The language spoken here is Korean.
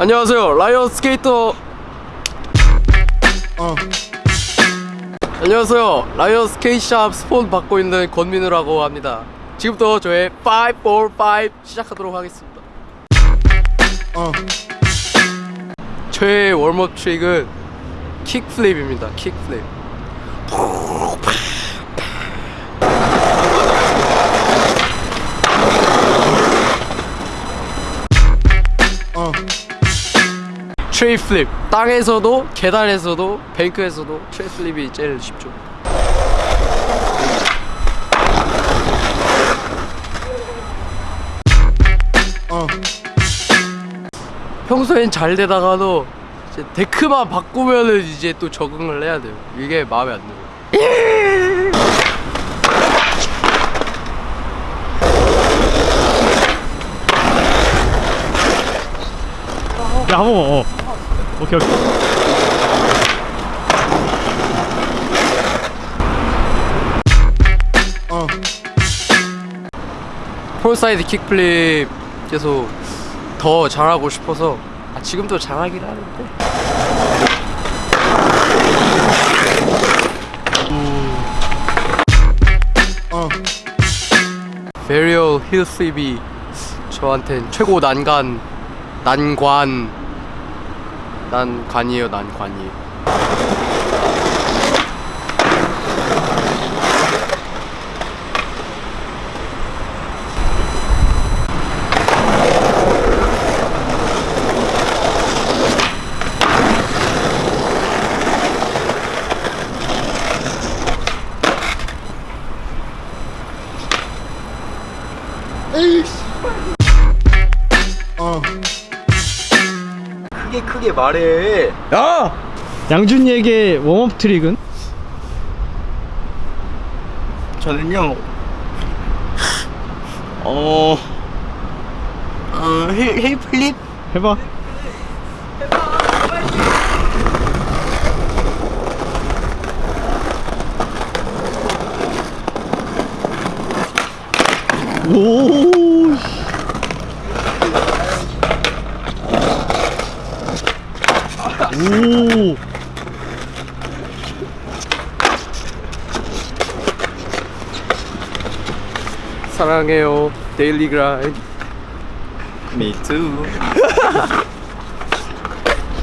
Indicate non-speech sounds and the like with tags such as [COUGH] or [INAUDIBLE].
안녕하세요 라이언 스케이터 어. 안녕하세요 라이언 스케이트샵 스폰 받고 있는 권민우라고 합니다 지금부터 저의 5, 4, 5 시작하도록 하겠습니다 어. 저의 warm up trick은 kickflip입니다 kickflip tre flip 땅에서도 계단에서도 bank에서도 tre flip이 제일 쉽죠 어. 평소엔 잘 되다가도 이제 데크만 바꾸면은 이제 또 적응을 해야 돼요 이게 마음에 안 들어요 야, 한번 어. 오케이, 오케이. 어. frontside kickflip 계속 더 잘하고 싶어서 아, 지금도 잘하긴 하는데 어. varial heelflip이 저한텐 최고 난간 난관 난 관이에요 난 관이 어. 크게 크게 말해 야! 양준이에게 웜업 트릭은? 저는요. 어. 어, 힐, 힐 플립? 해봐. 오. 오. 사랑해요 데일리 그라인드 Me too. [LAUGHS]